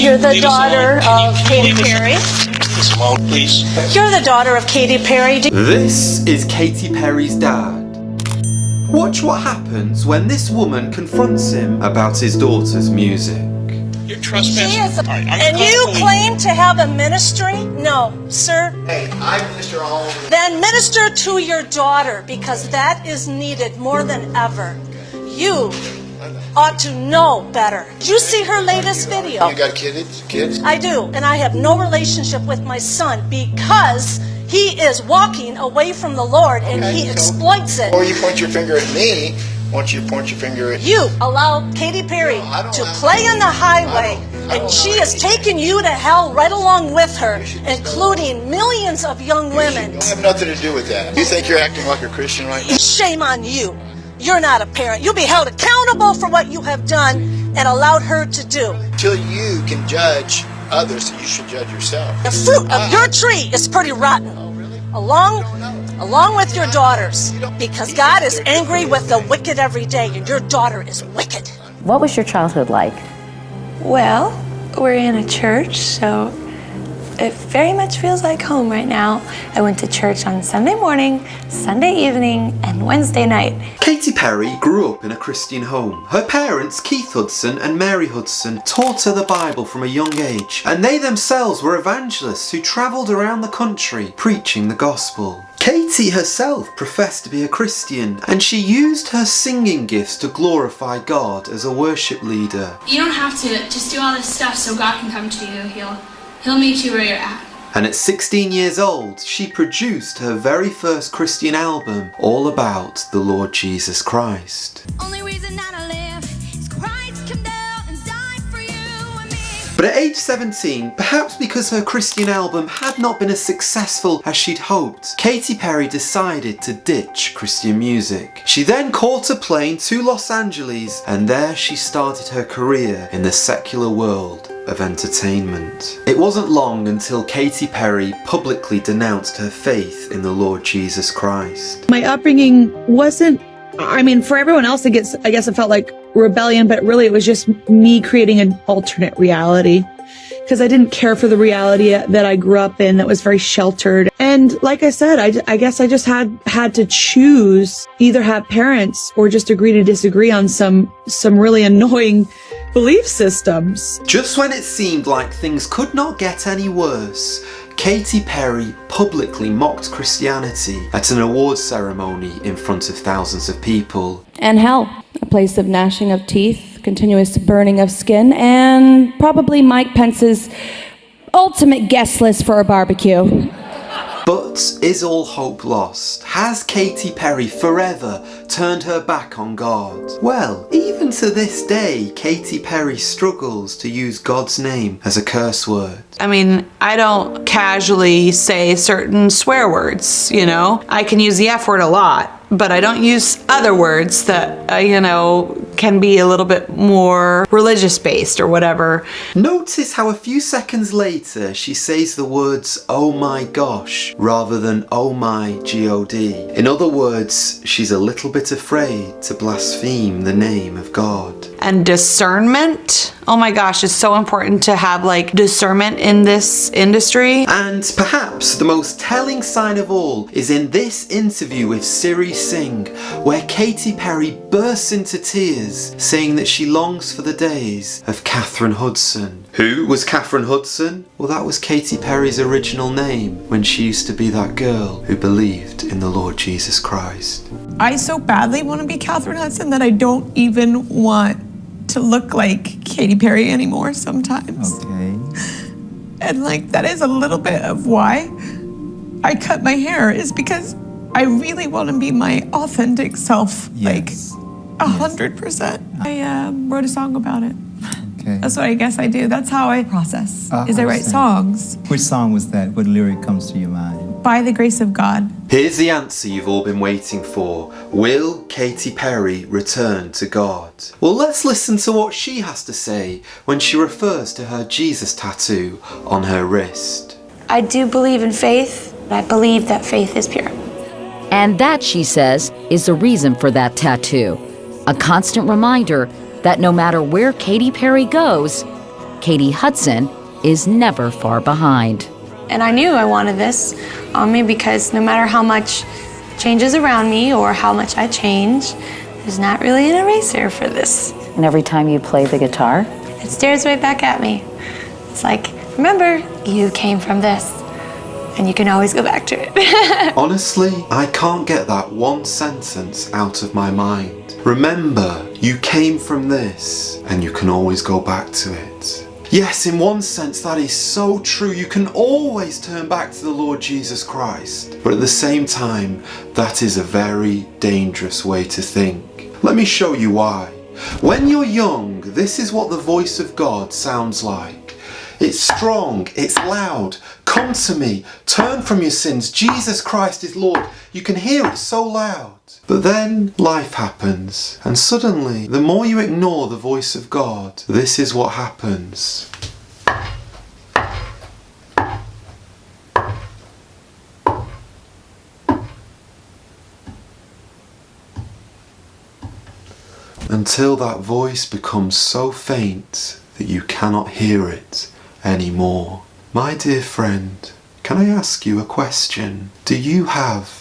You're the leave daughter alone? Can you- of can Katy Perry? Leave alone, please. You're the daughter of Katy Perry. Do- This is Katy Perry's dad. Watch what happens when this woman confronts him about his daughter's music. You're trespassing. She is, All right, I'm and you call claim to have a ministry? No, sir. Hey, I minister all over. Then minister to your daughter because that is needed more than ever. You ought to know better. Did you see her latest video? You got kids? Kids? I do, and I have no relationship with my son because he is walking away from the Lord and he so- exploits it. Or you point your finger at me, why don't you point your finger at You allow Katy Perry No, to play on the highway, I don't- I and don't she allow has it. taken you to hell right along with her, including millions of young women. I have nothing to do with that. You think you're acting like a Christian right now? Shame on you. You're not a parent. You'll be held accountable for what you have done and allowed her to do. Till you can judge others, you should judge yourself. The fruit of ah. your tree is pretty rotten. Oh, really? Along, along with your daughters, because God is angry with the wicked every day, and your daughter is wicked. What was your childhood like? Well, we're in a church, so it very much feels like home right now. I went to church on Sunday morning, Sunday evening, and Wednesday night. Katy Perry grew up in a Christian home. Her parents, Keith Hudson and Mary Hudson, taught her the Bible from a young age, and they themselves were evangelists who travelled around the country preaching the gospel. Katy herself professed to be a Christian, and she used her singing gifts to glorify God as a worship leader. You don't have to just do all this stuff so God can come to you. He'll He'll meet you where you're at. And at 16 years old, she produced her very first Christian album, all about the Lord Jesus Christ. Only reason that I live is Christ come down and died for you and me. But at age 17, perhaps because her Christian album had not been as successful as she'd hoped, Katy Perry decided to ditch Christian music. She then caught a plane to Los Angeles and there she started her career in the secular world of entertainment. It wasn't long until Katy Perry publicly denounced her faith in the Lord Jesus Christ. My upbringing wasn't, I mean, for everyone else, it gets, I guess it felt like rebellion, but really it was just me creating an alternate reality. Because I didn't care for the reality that I grew up in that was very sheltered. And like I said, I, I guess I just had, had to choose either have parents or just agree to disagree on some, some really annoying belief systems. Just when it seemed like things could not get any worse, Katy Perry publicly mocked Christianity at an awards ceremony in front of thousands of people. And hell, a place of gnashing of teeth, continuous burning of skin, and probably Mike Pence's ultimate guest list for a barbecue. But is all hope lost? Has Katy Perry forever turned her back on God? Well, even to this day, Katy Perry struggles to use God's name as a curse word. I mean, I don't casually say certain swear words, you know? I can use the F word a lot, but I don't use other words that, uh, you know, can be a little bit more religious based or whatever. Notice how a few seconds later she says the words oh my gosh rather than oh my god. In other words, she's a little bit afraid to blaspheme the name of God. And discernment, oh my gosh, it's so important to have like discernment in this industry. And perhaps the most telling sign of all is in this interview with Siri Singh, where Katy Perry bursts into tears, saying that she longs for the days of Katheryn Hudson. Who was Katheryn Hudson? Well, that was Katy Perry's original name when she used to be that girl who believed in the Lord Jesus Christ. I so badly want to be Katheryn Hudson that I don't even want to look like Katy Perry anymore sometimes. Okay. And like that is a little bit of why I cut my hair is because I really want to be my authentic self. Yes. Like a hundred percent. I uh, wrote a song about it. Okay. That's what I guess I do. That's how I process. Ah, is I I write songs Which song was that? What lyric comes to your mind? By the grace of God. Here's the answer you've all been waiting for. Will Katy Perry return to God? Well, let's listen to what she has to say when she refers to her Jesus tattoo on her wrist. I do believe in faith. I believe that faith is pure. And that, she says, is the reason for that tattoo. A constant reminder that no matter where Katy Perry goes, Katy Hudson is never far behind. And I knew I wanted this on me because no matter how much changes around me or how much I change, there's not really an eraser for this. And every time you play the guitar, It stares right back at me. It's like, remember, you came from this. And you can always go back to it. Honestly, I can't get that one sentence out of my mind. Remember, you came from this, and you can always go back to it. Yes, in one sense, that is so true. You can always turn back to the Lord Jesus Christ. But at the same time, that is a very dangerous way to think. Let me show you why. When you're young, this is what the voice of God sounds like. It's strong, it's loud. Come to me, turn from your sins. Jesus Christ is Lord. You can hear it so loud. But then life happens, and suddenly, the more you ignore the voice of God, this is what happens. Until that voice becomes so faint that you cannot hear it anymore. My dear friend, can I ask you a question? Do you have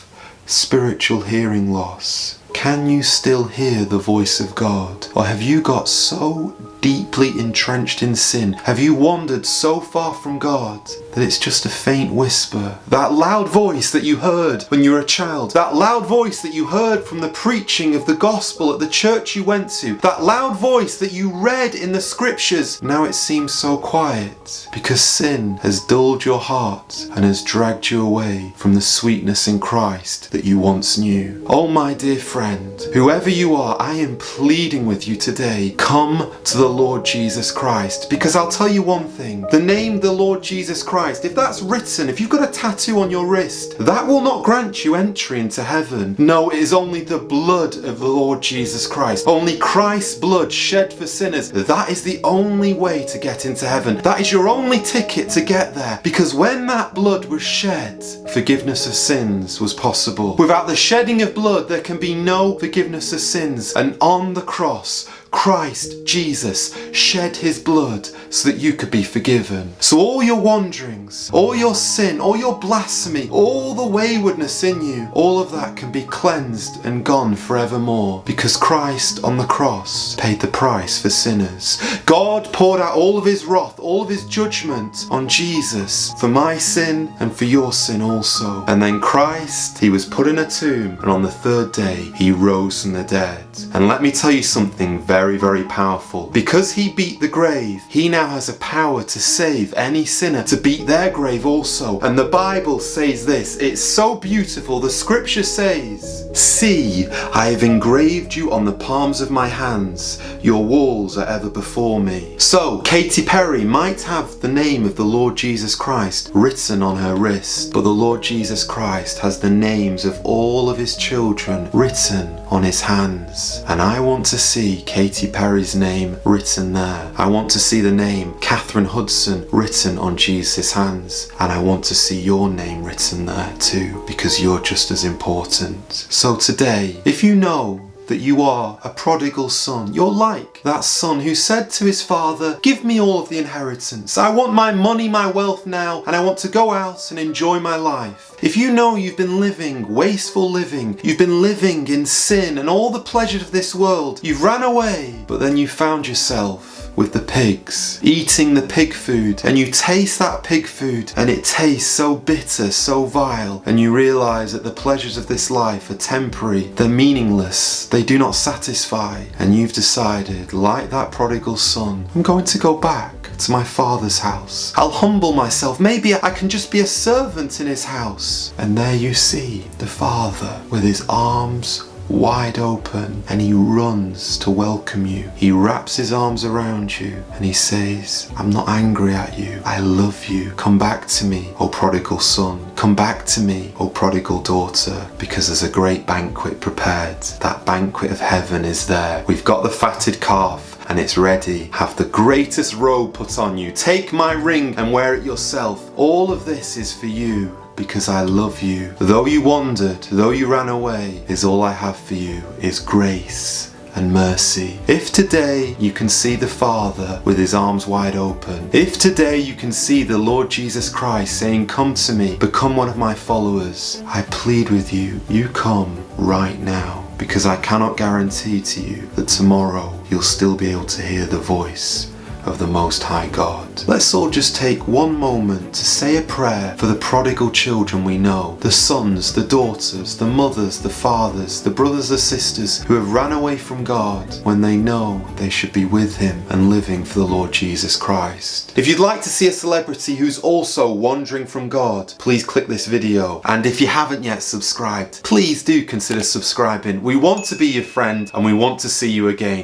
spiritual hearing loss? Can you still hear the voice of God? Or have you got so deeply entrenched in sin? Have you wandered so far from God that it's just a faint whisper? That loud voice that you heard when you were a child, that loud voice that you heard from the preaching of the gospel at the church you went to, that loud voice that you read in the scriptures, now it seems so quiet because sin has dulled your heart and has dragged you away from the sweetness in Christ that you once knew. Oh, my dear friend, whoever you are, I am pleading with you today. Come to the Lord Jesus Christ because I'll tell you one thing the name the Lord Jesus Christ, if that's written, if you've got a tattoo on your wrist, that will not grant you entry into heaven. No, it is only the blood of the Lord Jesus Christ. Only Christ's blood shed for sinners. That is the only way to get into heaven. That is your only ticket to get there because when that blood was shed, forgiveness of sins was possible. Without the shedding of blood, there can be no forgiveness of sins. And on the cross, Christ Jesus shed his blood so that you could be forgiven. So all your wanderings, all your sin, all your blasphemy, all the waywardness in you, all of that can be cleansed and gone forevermore because Christ on the cross paid the price for sinners. God poured out all of his wrath, all of his judgment on Jesus for my sin and for your sin also. And then Christ, he was put in a tomb and on the third day he rose from the dead. And let me tell you something very, very very powerful. Because he beat the grave, he now has a power to save any sinner, to beat their grave also. And the Bible says this, it's so beautiful. The scripture says, See, I have engraved you on the palms of my hands. Your walls are ever before me. So, Katy Perry might have the name of the Lord Jesus Christ written on her wrist, but the Lord Jesus Christ has the names of all of his children written on his hands. And I want to see Katy Perry's name written there. I want to see the name Katheryn Hudson written on Jesus' hands. And I want to see your name written there too, because you're just as important. So today, if you know that you are a prodigal son. You're like that son who said to his father, Give me all of the inheritance. I want my money, my wealth now, and I want to go out and enjoy my life. If you know you've been living wasteful living, you've been living in sin and all the pleasures of this world, you've ran away, but then you found yourself with the pigs, eating the pig food, and you taste that pig food and it tastes so bitter, so vile, and you realise that the pleasures of this life are temporary, they're meaningless, they do not satisfy, and you've decided, like that prodigal son, I'm going to go back to my father's house. I'll humble myself, maybe I can just be a servant in his house. And there you see the father with his arms wide open and he runs to welcome you. He wraps his arms around you and he says, I'm not angry at you. I love you. Come back to me, O prodigal son. Come back to me, O prodigal daughter, because there's a great banquet prepared. That banquet of heaven is there. We've got the fatted calf and it's ready. Have the greatest robe put on you. Take my ring and wear it yourself. All of this is for you because I love you. Though you wandered, though you ran away, is all I have for you is grace and mercy. If today you can see the Father with his arms wide open, if today you can see the Lord Jesus Christ saying, Come to me, become one of my followers, I plead with you, you come right now. Because I cannot guarantee to you that tomorrow you'll still be able to hear the voice of the Most High God. Let's all just take one moment to say a prayer for the prodigal children we know, the sons, the daughters, the mothers, the fathers, the brothers, the sisters who have ran away from God when they know they should be with Him and living for the Lord Jesus Christ. If you'd like to see a celebrity who's also wandering from God, please click this video. And if you haven't yet subscribed, please do consider subscribing. We want to be your friend and we want to see you again.